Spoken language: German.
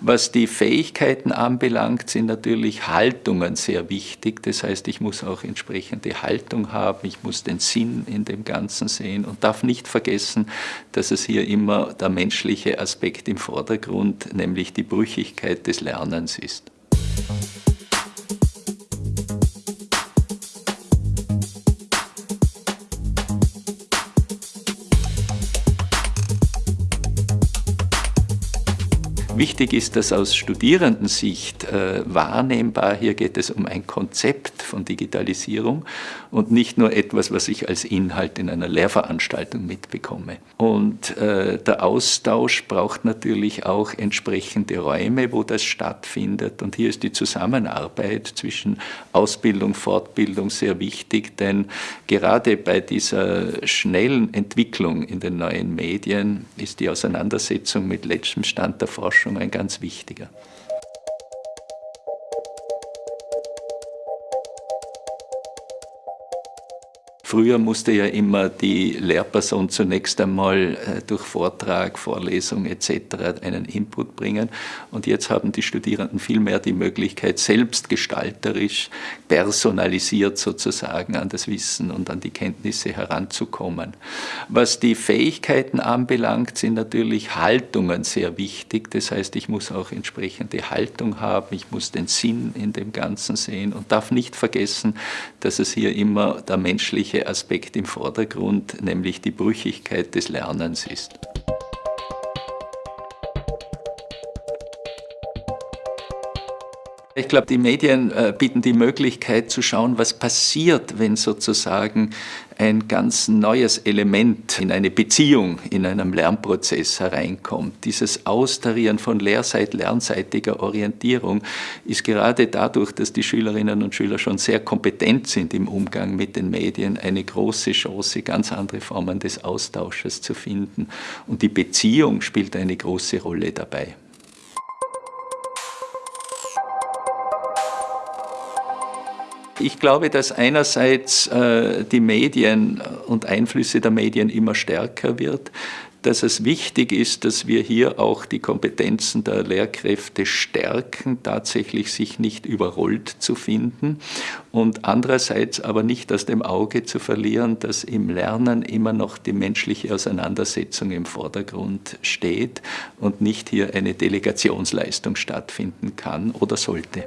Was die Fähigkeiten anbelangt, sind natürlich Haltungen sehr wichtig. Das heißt, ich muss auch entsprechende Haltung haben, ich muss den Sinn in dem Ganzen sehen und darf nicht vergessen, dass es hier immer der menschliche Aspekt im Vordergrund, nämlich die Brüchigkeit des Lernens ist. Wichtig ist das aus Studierendensicht äh, wahrnehmbar. Hier geht es um ein Konzept von Digitalisierung und nicht nur etwas, was ich als Inhalt in einer Lehrveranstaltung mitbekomme. Und äh, der Austausch braucht natürlich auch entsprechende Räume, wo das stattfindet. Und hier ist die Zusammenarbeit zwischen Ausbildung, Fortbildung sehr wichtig, denn gerade bei dieser schnellen Entwicklung in den neuen Medien ist die Auseinandersetzung mit letztem Stand der Forschung schon ein ganz wichtiger. Früher musste ja immer die Lehrperson zunächst einmal äh, durch Vortrag, Vorlesung etc. einen Input bringen und jetzt haben die Studierenden vielmehr die Möglichkeit, selbst gestalterisch, personalisiert sozusagen an das Wissen und an die Kenntnisse heranzukommen. Was die Fähigkeiten anbelangt, sind natürlich Haltungen sehr wichtig. Das heißt, ich muss auch entsprechende Haltung haben, ich muss den Sinn in dem Ganzen sehen und darf nicht vergessen, dass es hier immer der menschliche wesentliche Aspekt im Vordergrund, nämlich die Brüchigkeit des Lernens ist. Ich glaube, die Medien äh, bieten die Möglichkeit zu schauen, was passiert, wenn sozusagen ein ganz neues Element in eine Beziehung, in einem Lernprozess hereinkommt. Dieses Austarieren von Lehrseit, lernseitiger Orientierung ist gerade dadurch, dass die Schülerinnen und Schüler schon sehr kompetent sind im Umgang mit den Medien, eine große Chance, ganz andere Formen des Austausches zu finden. Und die Beziehung spielt eine große Rolle dabei. Ich glaube, dass einerseits äh, die Medien und Einflüsse der Medien immer stärker wird, dass es wichtig ist, dass wir hier auch die Kompetenzen der Lehrkräfte stärken, tatsächlich sich nicht überrollt zu finden und andererseits aber nicht aus dem Auge zu verlieren, dass im Lernen immer noch die menschliche Auseinandersetzung im Vordergrund steht und nicht hier eine Delegationsleistung stattfinden kann oder sollte.